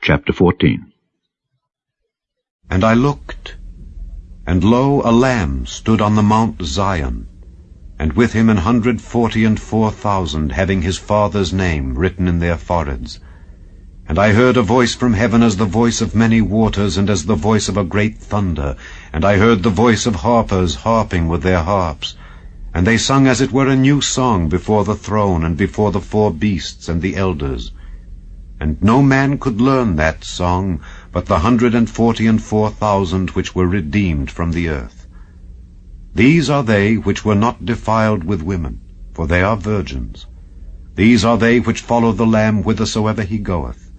Chapter 14 And I looked, and lo, a Lamb stood on the Mount Zion, and with him an hundred forty and four thousand, having his Father's name written in their foreheads. And I heard a voice from heaven as the voice of many waters, and as the voice of a great thunder. And I heard the voice of harpers harping with their harps. And they sung as it were a new song before the throne, and before the four beasts and the elders. And no man could learn that song, but the hundred and forty and four thousand which were redeemed from the earth. These are they which were not defiled with women, for they are virgins. These are they which follow the Lamb whithersoever he goeth.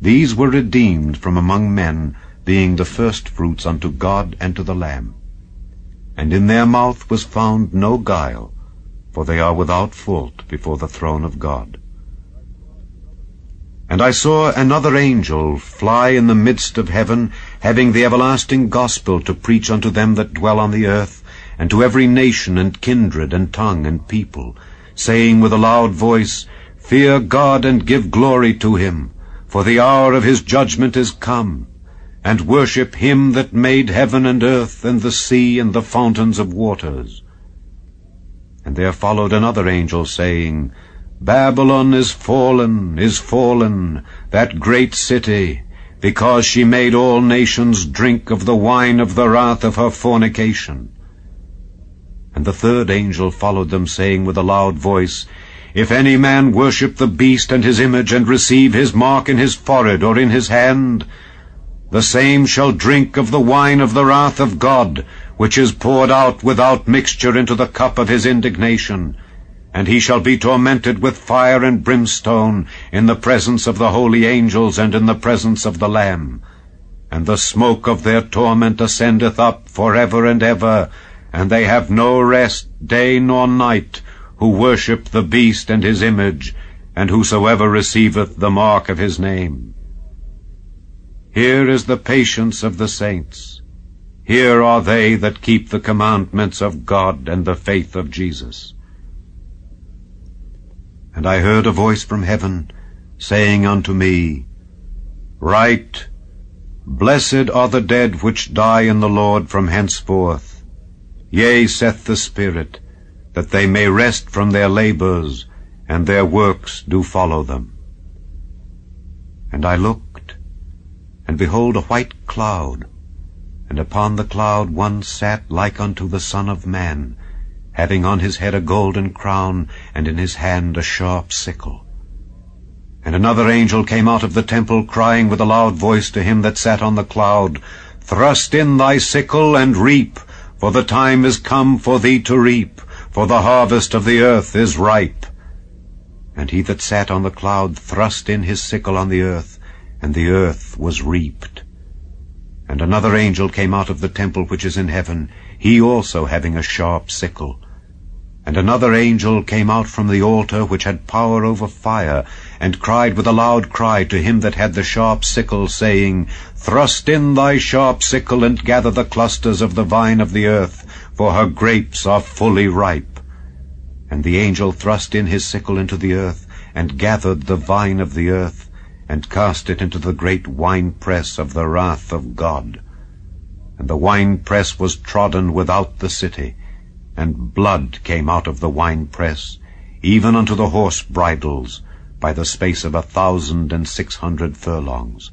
These were redeemed from among men, being the firstfruits unto God and to the Lamb. And in their mouth was found no guile, for they are without fault before the throne of God. And I saw another angel fly in the midst of heaven, having the everlasting gospel to preach unto them that dwell on the earth, and to every nation and kindred and tongue and people, saying with a loud voice, Fear God and give glory to him, for the hour of his judgment is come, and worship him that made heaven and earth and the sea and the fountains of waters. And there followed another angel, saying, Babylon is fallen, is fallen, that great city, because she made all nations drink of the wine of the wrath of her fornication. And the third angel followed them, saying with a loud voice, If any man worship the beast and his image, and receive his mark in his forehead or in his hand, the same shall drink of the wine of the wrath of God, which is poured out without mixture into the cup of his indignation, and he shall be tormented with fire and brimstone in the presence of the holy angels and in the presence of the Lamb. And the smoke of their torment ascendeth up for ever and ever, and they have no rest day nor night, who worship the beast and his image, and whosoever receiveth the mark of his name. Here is the patience of the saints. Here are they that keep the commandments of God and the faith of Jesus. And I heard a voice from heaven, saying unto me, Write, Blessed are the dead which die in the Lord from henceforth. Yea, saith the Spirit, that they may rest from their labors, and their works do follow them. And I looked, and behold a white cloud, and upon the cloud one sat like unto the Son of Man, having on his head a golden crown, and in his hand a sharp sickle. And another angel came out of the temple, crying with a loud voice to him that sat on the cloud, Thrust in thy sickle and reap, for the time is come for thee to reap, for the harvest of the earth is ripe. And he that sat on the cloud thrust in his sickle on the earth, and the earth was reaped. And another angel came out of the temple which is in heaven, he also having a sharp sickle. And another angel came out from the altar which had power over fire, and cried with a loud cry to him that had the sharp sickle, saying, Thrust in thy sharp sickle, and gather the clusters of the vine of the earth, for her grapes are fully ripe. And the angel thrust in his sickle into the earth, and gathered the vine of the earth, and cast it into the great winepress of the wrath of God. And the winepress was trodden without the city, and blood came out of the winepress, even unto the horse bridles, by the space of a thousand and six hundred furlongs.